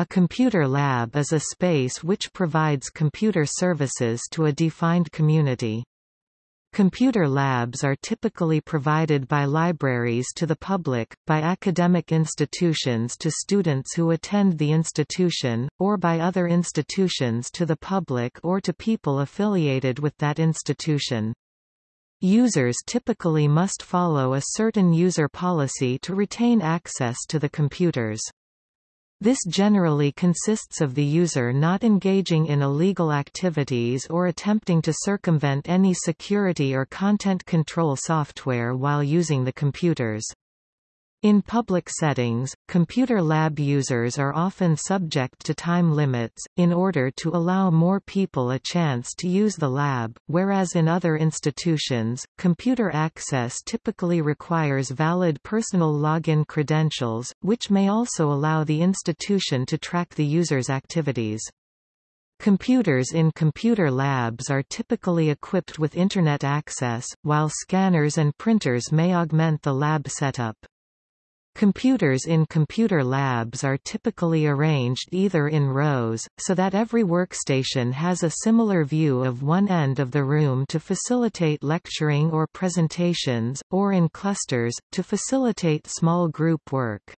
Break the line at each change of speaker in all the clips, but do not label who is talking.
A computer lab is a space which provides computer services to a defined community. Computer labs are typically provided by libraries to the public, by academic institutions to students who attend the institution, or by other institutions to the public or to people affiliated with that institution. Users typically must follow a certain user policy to retain access to the computers. This generally consists of the user not engaging in illegal activities or attempting to circumvent any security or content control software while using the computers. In public settings, computer lab users are often subject to time limits, in order to allow more people a chance to use the lab, whereas in other institutions, computer access typically requires valid personal login credentials, which may also allow the institution to track the user's activities. Computers in computer labs are typically equipped with Internet access, while scanners and printers may augment the lab setup. Computers in computer labs are typically arranged either in rows, so that every workstation has a similar view of one end of the room to facilitate lecturing or presentations, or in clusters, to facilitate small group work.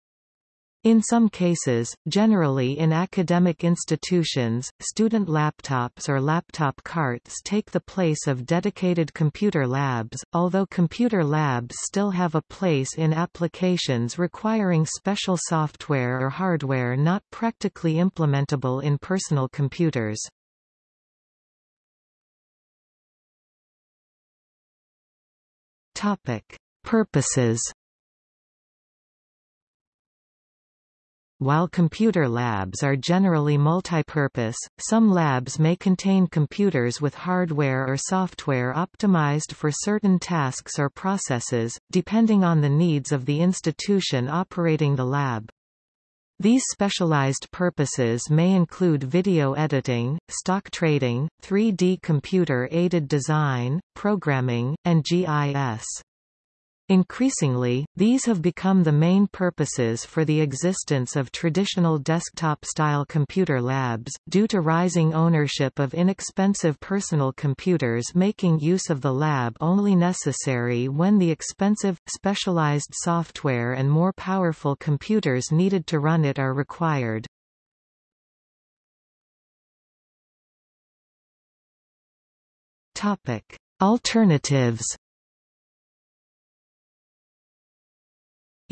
In some cases, generally in academic institutions, student laptops or laptop carts take the place of dedicated computer labs, although computer labs still have a place in applications requiring special software or hardware not practically implementable in personal computers. Topic. Purposes While computer labs are generally multipurpose, some labs may contain computers with hardware or software optimized for certain tasks or processes, depending on the needs of the institution operating the lab. These specialized purposes may include video editing, stock trading, 3D computer-aided design, programming, and GIS. Increasingly, these have become the main purposes for the existence of traditional desktop-style computer labs, due to rising ownership of inexpensive personal computers making use of the lab only necessary when the expensive, specialized software and more powerful computers needed to run it are required. Alternatives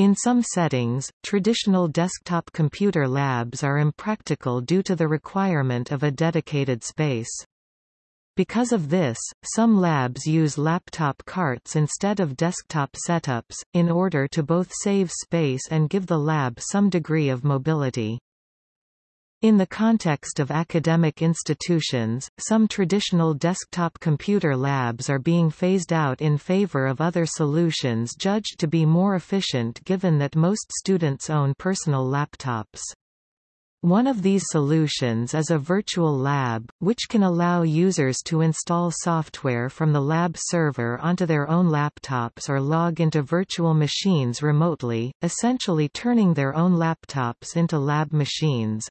In some settings, traditional desktop computer labs are impractical due to the requirement of a dedicated space. Because of this, some labs use laptop carts instead of desktop setups, in order to both save space and give the lab some degree of mobility. In the context of academic institutions, some traditional desktop computer labs are being phased out in favor of other solutions judged to be more efficient given that most students own personal laptops. One of these solutions is a virtual lab, which can allow users to install software from the lab server onto their own laptops or log into virtual machines remotely, essentially turning their own laptops into lab machines.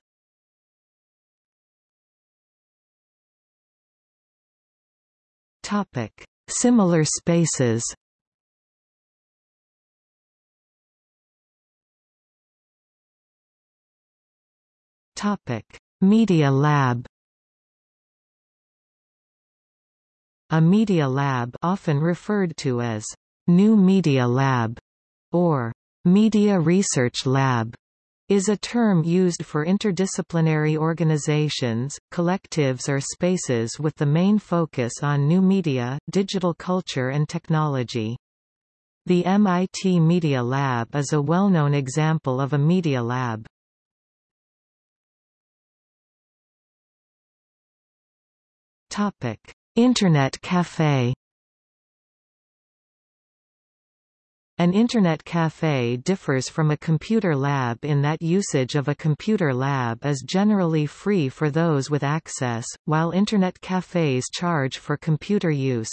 Topic: Similar spaces. Topic: Media Lab. A media lab often referred to as New Media Lab or Media Research Lab is a term used for interdisciplinary organizations, collectives or spaces with the main focus on new media, digital culture and technology. The MIT Media Lab is a well-known example of a media lab. Internet Café An Internet cafe differs from a computer lab in that usage of a computer lab is generally free for those with access, while Internet cafes charge for computer use.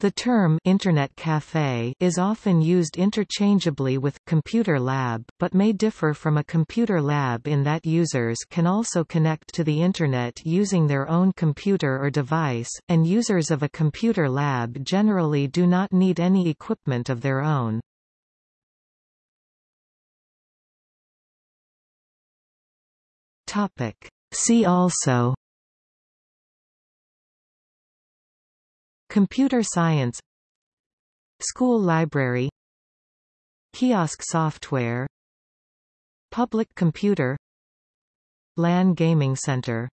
The term Internet Cafe is often used interchangeably with computer lab, but may differ from a computer lab in that users can also connect to the Internet using their own computer or device, and users of a computer lab generally do not need any equipment of their own. See also Computer science School library Kiosk software Public computer LAN gaming center